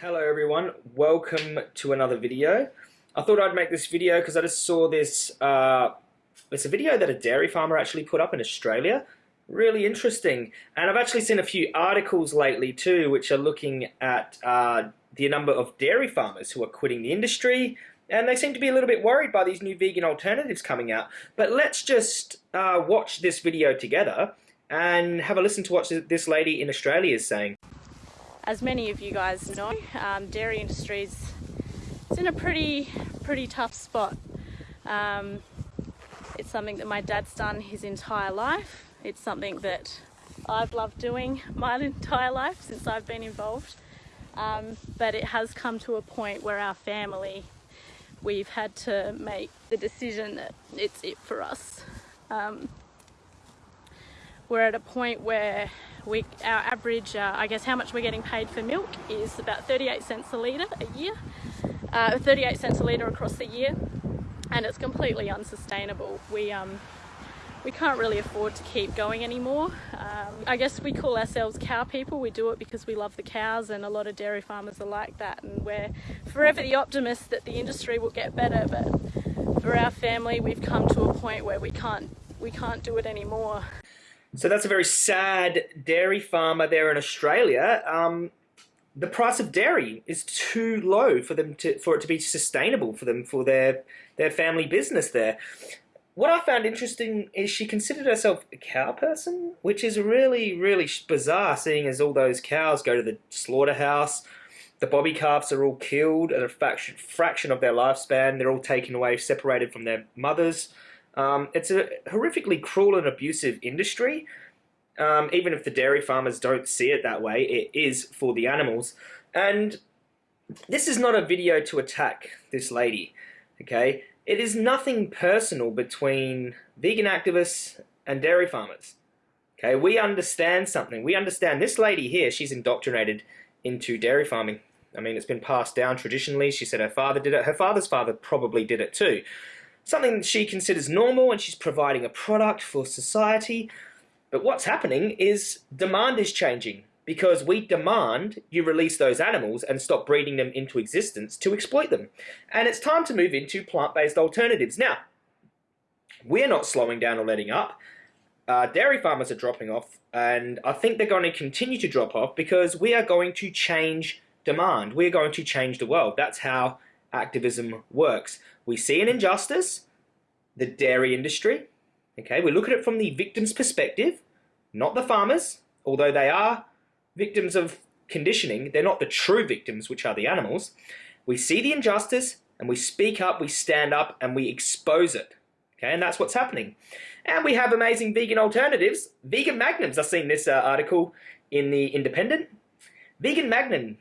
Hello everyone, welcome to another video. I thought I'd make this video because I just saw this, uh, it's a video that a dairy farmer actually put up in Australia. Really interesting. And I've actually seen a few articles lately too, which are looking at uh, the number of dairy farmers who are quitting the industry, and they seem to be a little bit worried by these new vegan alternatives coming out. But let's just uh, watch this video together and have a listen to what this lady in Australia is saying. As many of you guys know, um, dairy industry is in a pretty, pretty tough spot. Um, it's something that my dad's done his entire life. It's something that I've loved doing my entire life since I've been involved. Um, but it has come to a point where our family, we've had to make the decision that it's it for us. Um, we're at a point where we, our average, uh, I guess how much we're getting paid for milk is about 38 cents a litre a year, uh, 38 cents a litre across the year, and it's completely unsustainable. We, um, we can't really afford to keep going anymore. Um, I guess we call ourselves cow people. We do it because we love the cows and a lot of dairy farmers are like that and we're forever the optimists that the industry will get better but for our family we've come to a point where we can't we can't do it anymore. So that's a very sad dairy farmer there in Australia. Um, the price of dairy is too low for them to for it to be sustainable for them for their their family business there. What I found interesting is she considered herself a cow person, which is really, really bizarre seeing as all those cows go to the slaughterhouse. The bobby calves are all killed at a fraction, fraction of their lifespan. They're all taken away, separated from their mothers. Um, it's a horrifically cruel and abusive industry. Um, even if the dairy farmers don't see it that way, it is for the animals. And this is not a video to attack this lady, okay? It is nothing personal between vegan activists and dairy farmers. Okay, we understand something. We understand this lady here, she's indoctrinated into dairy farming. I mean, it's been passed down traditionally. She said her father did it. Her father's father probably did it too. Something she considers normal and she's providing a product for society. But what's happening is demand is changing because we demand you release those animals and stop breeding them into existence to exploit them. And it's time to move into plant-based alternatives. Now, we're not slowing down or letting up. Uh, dairy farmers are dropping off, and I think they're going to continue to drop off because we are going to change demand. We're going to change the world. That's how activism works. We see an injustice, the dairy industry. Okay, we look at it from the victim's perspective, not the farmers, although they are victims of conditioning, they're not the true victims, which are the animals. We see the injustice and we speak up, we stand up and we expose it. Okay, and that's what's happening. And we have amazing vegan alternatives. Vegan magnums. I've seen this uh, article in the Independent. Vegan magnum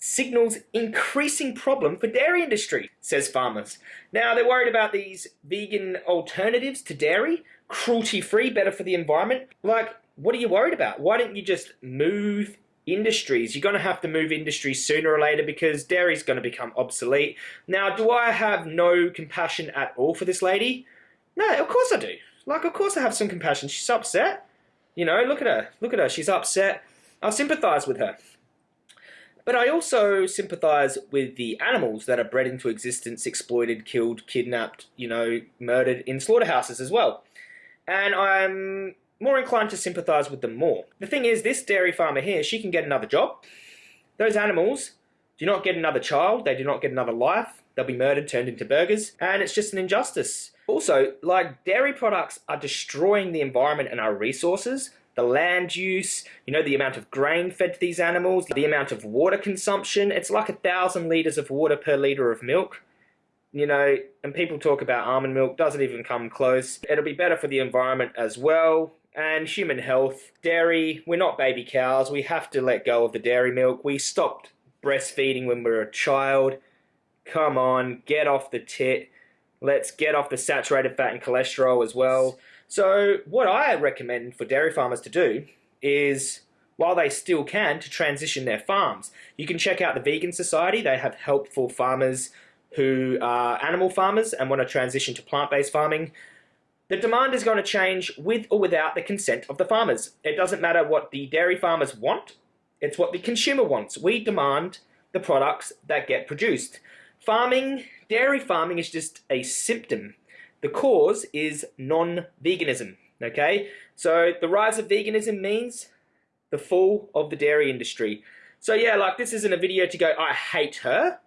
signals increasing problem for dairy industry, says farmers. Now they're worried about these vegan alternatives to dairy, cruelty-free, better for the environment. Like, what are you worried about? Why don't you just move industries? You're going to have to move industries sooner or later because dairy is going to become obsolete. Now, do I have no compassion at all for this lady? No, of course I do. Like, of course I have some compassion. She's upset. You know, look at her. Look at her. She's upset. I sympathize with her. But I also sympathize with the animals that are bred into existence, exploited, killed, kidnapped, you know, murdered in slaughterhouses as well. And I'm more inclined to sympathise with them more. The thing is, this dairy farmer here, she can get another job. Those animals do not get another child, they do not get another life, they'll be murdered, turned into burgers, and it's just an injustice. Also, like dairy products are destroying the environment and our resources, the land use, you know, the amount of grain fed to these animals, the amount of water consumption. It's like a thousand litres of water per litre of milk. You know, and people talk about almond milk, doesn't even come close. It'll be better for the environment as well and human health. Dairy, we're not baby cows. We have to let go of the dairy milk. We stopped breastfeeding when we were a child. Come on, get off the tit. Let's get off the saturated fat and cholesterol as well. So what I recommend for dairy farmers to do is, while they still can, to transition their farms. You can check out the Vegan Society. They have help for farmers who are animal farmers and want to transition to plant-based farming. The demand is going to change with or without the consent of the farmers. It doesn't matter what the dairy farmers want, it's what the consumer wants. We demand the products that get produced. Farming, dairy farming is just a symptom. The cause is non-veganism, okay? So the rise of veganism means the fall of the dairy industry. So yeah, like this isn't a video to go, I hate her,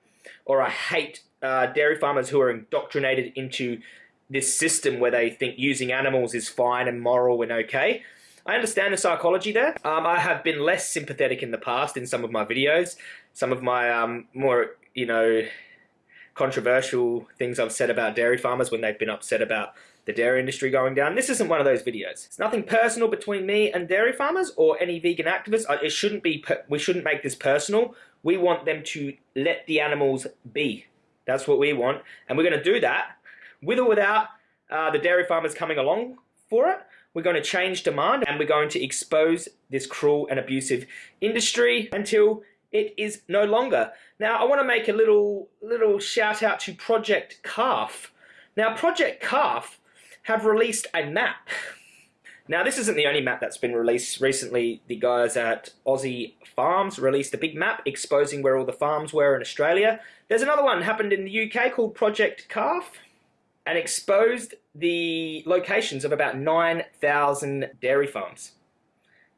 or I hate uh, dairy farmers who are indoctrinated into this system where they think using animals is fine and moral and okay. I understand the psychology there. Um, I have been less sympathetic in the past in some of my videos. Some of my um, more, you know, controversial things I've said about dairy farmers when they've been upset about the dairy industry going down. This isn't one of those videos. It's nothing personal between me and dairy farmers or any vegan activists. It shouldn't be, we shouldn't make this personal. We want them to let the animals be. That's what we want. And we're going to do that with or without uh, the dairy farmers coming along for it. We're going to change demand and we're going to expose this cruel and abusive industry until it is no longer. Now, I want to make a little, little shout out to Project Calf. Now, Project Calf have released a map. Now, this isn't the only map that's been released. Recently, the guys at Aussie Farms released a big map exposing where all the farms were in Australia. There's another one happened in the UK called Project Calf and exposed the locations of about 9,000 dairy farms.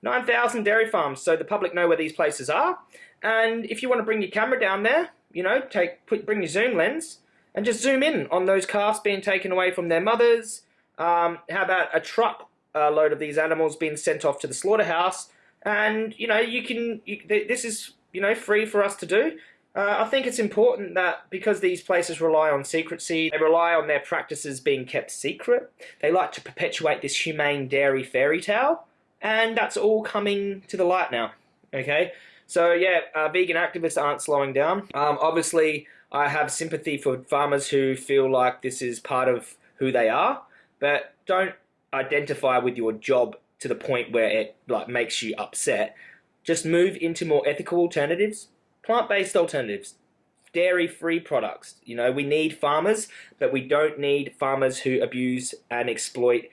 9,000 dairy farms, so the public know where these places are. And if you want to bring your camera down there, you know, take put, bring your zoom lens and just zoom in on those calves being taken away from their mothers. Um, how about a truck uh, load of these animals being sent off to the slaughterhouse? And you know, you can. You, this is you know free for us to do. Uh, I think it's important that because these places rely on secrecy, they rely on their practices being kept secret. They like to perpetuate this humane dairy fairy tale, and that's all coming to the light now. Okay, so yeah, uh, vegan activists aren't slowing down. Um, obviously, I have sympathy for farmers who feel like this is part of who they are, but don't identify with your job to the point where it like makes you upset. Just move into more ethical alternatives, plant-based alternatives, dairy-free products. You know, we need farmers, but we don't need farmers who abuse and exploit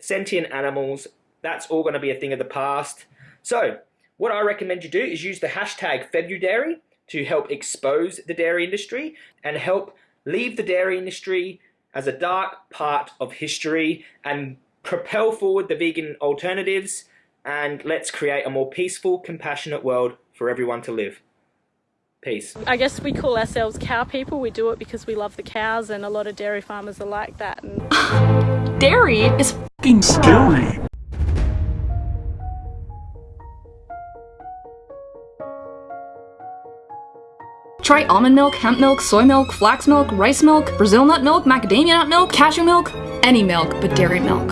sentient animals. That's all going to be a thing of the past. So, what I recommend you do is use the hashtag Februdairy to help expose the dairy industry and help leave the dairy industry as a dark part of history and propel forward the vegan alternatives and let's create a more peaceful, compassionate world for everyone to live. Peace. I guess we call ourselves cow people. We do it because we love the cows and a lot of dairy farmers are like that. And... dairy is fucking scary. Try almond milk, hemp milk, soy milk, flax milk, rice milk, Brazil nut milk, macadamia nut milk, cashew milk, any milk but dairy milk.